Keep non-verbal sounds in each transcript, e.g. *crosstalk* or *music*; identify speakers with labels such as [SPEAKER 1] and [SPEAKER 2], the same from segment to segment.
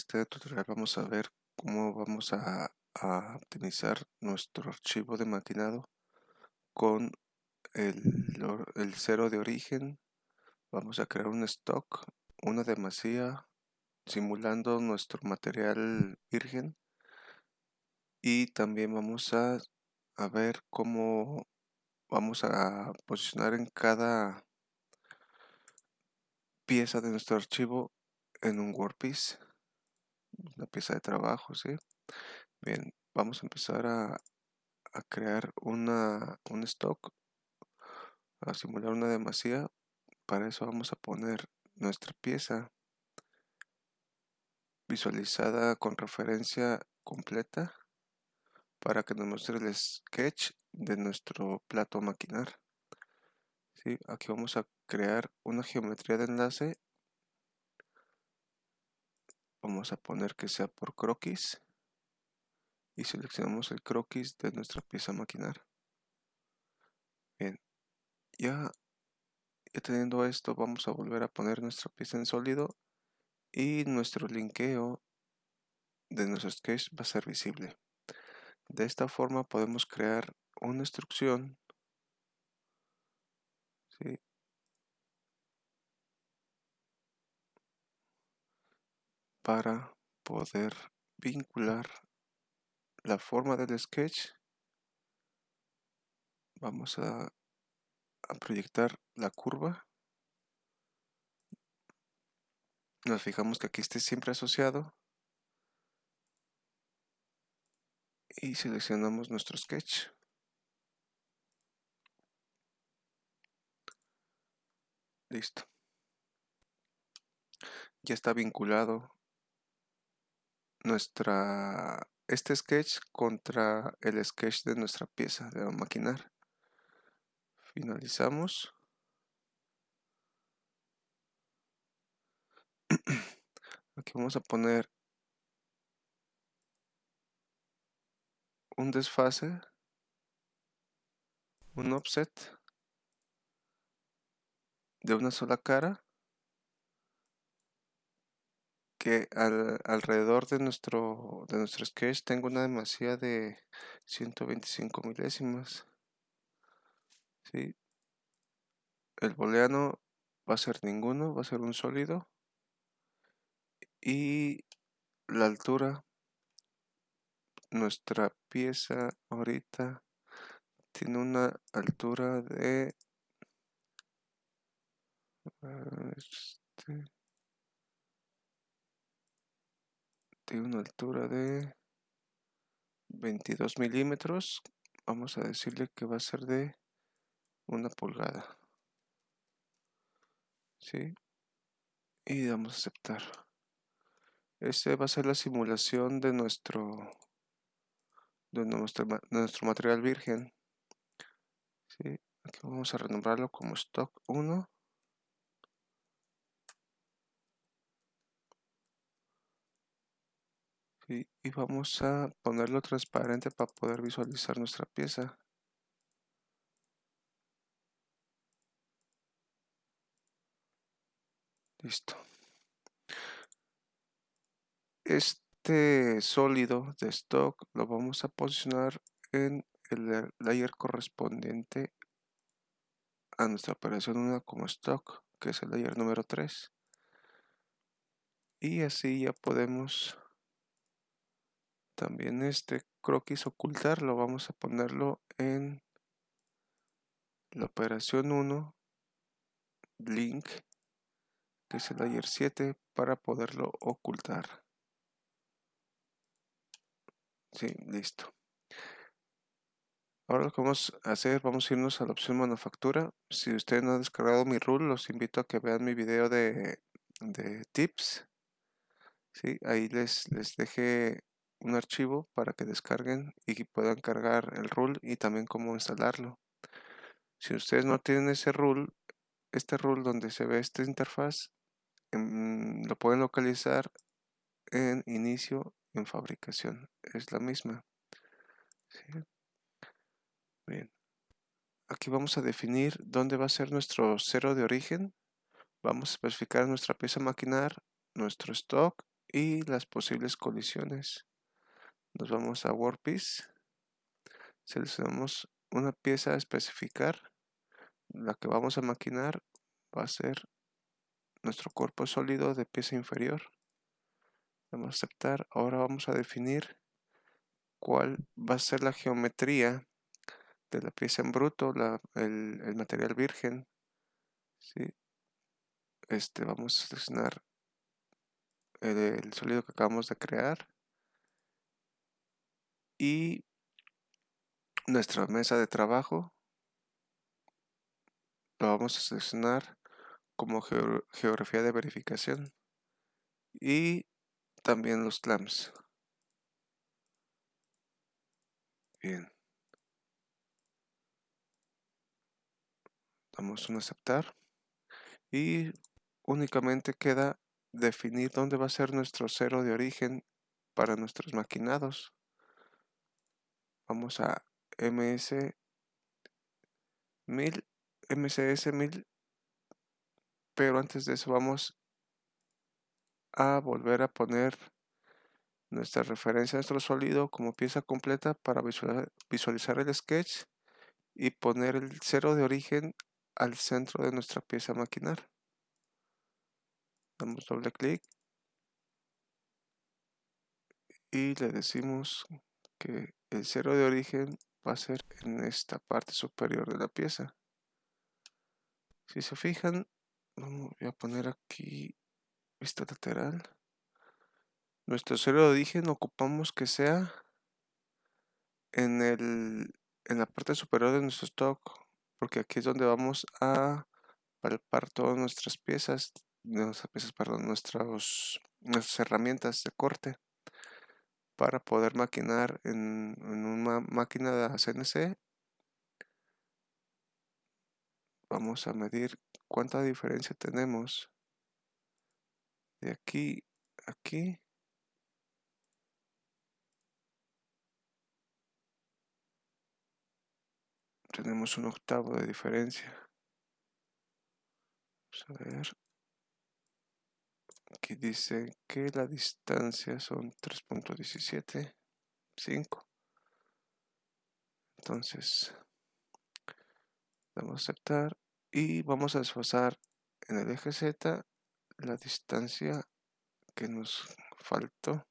[SPEAKER 1] en este tutorial vamos a ver cómo vamos a, optimizar nuestro archivo de maquinado con el, cero de origen. Vamos a crear un stock una demasía simulando nuestro material virgen. Y también vamos a, a ver cómo vamos a posicionar en cada pieza de nuestro archivo en un workpiece una pieza de trabajo, ¿sí? Bien, vamos a empezar a, crear una, un stock, a simular una demasía. Para eso vamos a poner nuestra pieza visualizada con referencia completa para que nos muestre el sketch de nuestro plato a maquinar. ¿Sí? Aquí vamos a crear una geometría de enlace vamos a poner que sea por croquis y seleccionamos el croquis de nuestra pieza maquinar bien ya, ya teniendo esto vamos a volver a poner nuestra pieza en sólido y nuestro linkeo de nuestro sketch va a ser visible. De esta forma podemos crear una instrucción para poder vincular la forma del sketch vamos a, proyectar la curva. Nos fijamos que aquí esté siempre asociado. Y seleccionamos nuestro sketch. Listo. Ya está vinculado nuestra este sketch contra el sketch de nuestra pieza de maquinar. Finalizamos. *clears throat* Aquí vamos a poner un desfase un offset de una sola cara que alrededor de nuestro, de nuestro sketch tengo una demasía de 125 milésimas. ¿sí? El booleano va a ser ninguno, va a ser un sólido. Y la altura, nuestra pieza ahorita tiene una altura de... Este, tiene una altura de 22 milímetros vamos a decirle que va a ser de una pulgada ¿sí? y damos a aceptar este va a ser la simulación de nuestro de nuestro, nuestro material virgen ¿sí? aquí vamos a renombrarlo como stock 1 y vamos a ponerlo transparente para poder visualizar nuestra pieza. Listo. Este sólido de stock lo vamos a posicionar en el layer correspondiente a nuestra operación 1 como stock que es el layer número 3 y así ya podemos también este croquis ocultar lo vamos a ponerlo en la operación 1 link que es el layer 7 para poderlo ocultar. Sí, listo. Ahora lo que vamos a hacer vamos a irnos a la opción manufactura. Si usted no ha descargado mi rule los invito a que vean mi video de, de tips. ¿sí? ahí les, les dejé un archivo para que descarguen y puedan cargar el rule y también cómo instalarlo. Si ustedes no tienen ese rule, este rule donde se ve esta interfaz, em, lo pueden localizar en inicio en fabricación. Es la misma. Bien. Aquí vamos a definir dónde va a ser nuestro cero de origen. Vamos a especificar nuestra pieza maquinar, nuestro stock y las posibles colisiones. Nos vamos a Workpiece, seleccionamos una pieza a especificar, la que vamos a maquinar va a ser nuestro cuerpo sólido de pieza inferior. Vamos a aceptar, ahora vamos a definir cuál va a ser la geometría de la pieza en bruto, el, material virgen. Este, vamos a seleccionar el, sólido que acabamos de crear y nuestra mesa de trabajo lo vamos a seleccionar como geografía de verificación y también los clamps bien damos un aceptar y únicamente queda definir dónde va a ser nuestro cero de origen para nuestros maquinados. Vamos a ms 1000, mcs 1000, pero antes de eso vamos a volver a poner nuestra referencia nuestro sólido como pieza completa para visualizar el sketch y poner el cero de origen al centro de nuestra pieza maquinar damos doble clic y le decimos que el cero de origen va a ser en esta parte superior de la pieza. Si se fijan voy a poner aquí vista lateral. Nuestro cero de origen ocupamos que sea en el en la parte superior de nuestro stock porque aquí es donde vamos a palpar todas nuestras piezas nuestras piezas, perdón, nuestras herramientas de corte para poder maquinar en, una máquina de CNC. Vamos a medir cuánta diferencia tenemos de aquí a aquí. Tenemos un octavo de diferencia. Vamos a ver. Aquí dice que la distancia son 3.17, 5. Entonces, vamos a aceptar y vamos a desfasar en el eje Z la distancia que nos faltó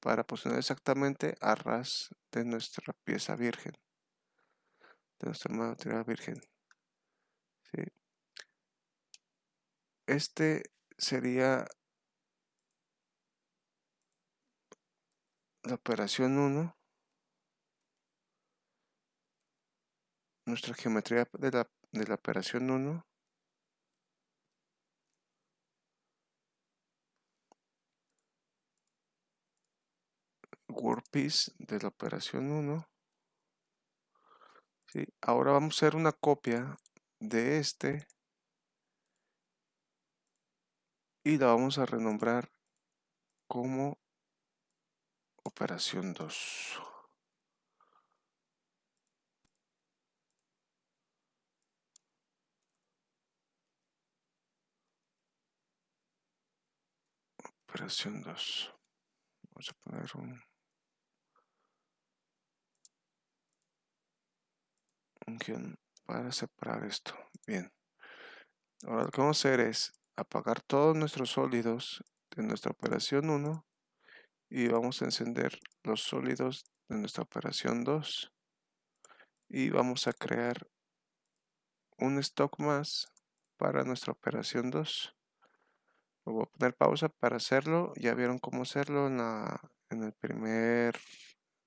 [SPEAKER 1] para posicionar exactamente a ras de nuestra pieza virgen, de nuestra material virgen. Este sería la operación 1 nuestra geometría de la, de la operación 1 workpiece de la operación 1 ¿sí? ahora vamos a hacer una copia de este y la vamos a renombrar como operación 2. Operación 2. Vamos a poner un, un guion para separar esto. Bien. Ahora lo que vamos a hacer es apagar todos nuestros sólidos de nuestra operación 1 y vamos a encender los sólidos de nuestra operación 2 y vamos a crear un stock más para nuestra operación 2 voy a poner pausa para hacerlo. Ya vieron cómo hacerlo en la en el primer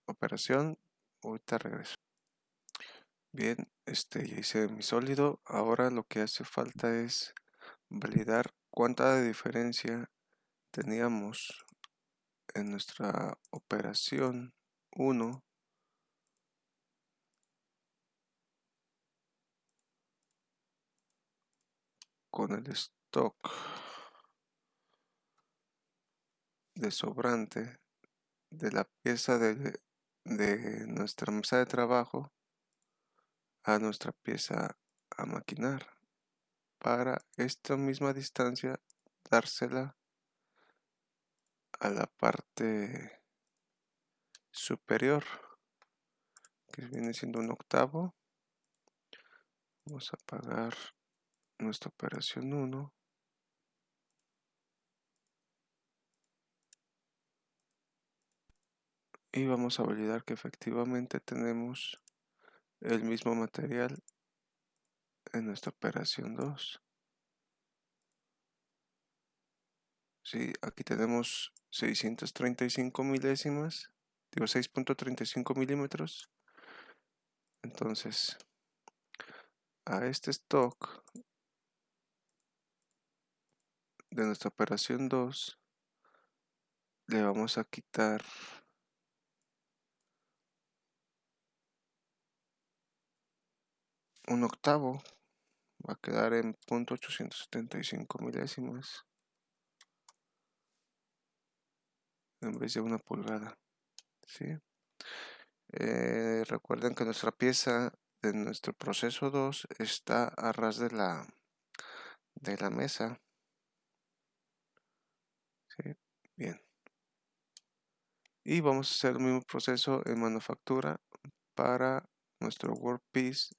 [SPEAKER 1] operación. Ahorita regreso. Bien este ya hice mi sólido. Ahora lo que hace falta es validar cuánta diferencia teníamos en nuestra operación 1 con el stock de sobrante de la pieza de, de nuestra mesa de trabajo a nuestra pieza a maquinar para esta misma distancia dársela a la parte superior que viene siendo un octavo. Vamos a apagar nuestra operación 1 y vamos a validar que efectivamente tenemos el mismo material en nuestra operación 2 Sí, aquí tenemos 635 milésimas, digo 6.35 milímetros. Entonces, a este stock de nuestra operación 2 le vamos a quitar un octavo va a quedar en .875 milésimas en vez de una pulgada ¿sí? Eh, recuerden que nuestra pieza de nuestro proceso 2 está a ras de la de la mesa ¿sí? bien y vamos a hacer el mismo proceso en manufactura para nuestro workpiece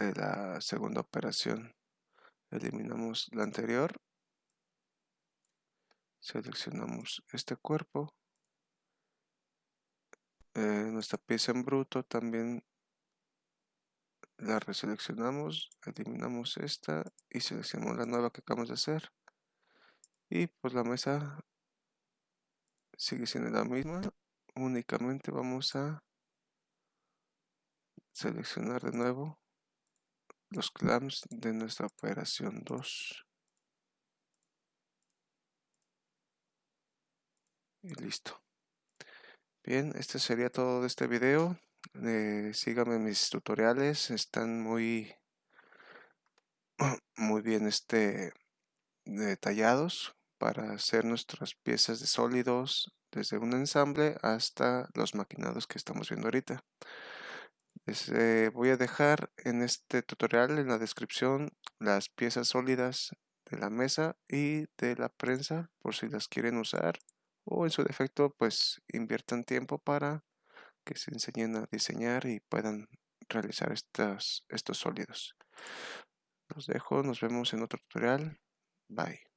[SPEAKER 1] de la segunda operación. Eliminamos la anterior. Seleccionamos este cuerpo. Eh, nuestra pieza en bruto también la reseleccionamos eliminamos esta y seleccionamos la nueva que acabamos de hacer. Y pues la mesa sigue siendo la misma. Únicamente vamos a seleccionar de nuevo los clamps de nuestra operación 2 y listo. Bien este sería todo de este video. Eh, síganme mis tutoriales. Están muy *clears throat* muy bien este detallados para hacer nuestras piezas de sólidos desde un ensamble hasta los maquinados que estamos viendo ahorita les eh, voy a dejar en este tutorial en la descripción las piezas sólidas de la mesa y de la prensa por si las quieren usar o en su defecto pues inviertan tiempo para que se enseñen a diseñar y puedan realizar estos, estos sólidos. Los dejo, nos vemos en otro tutorial. Bye.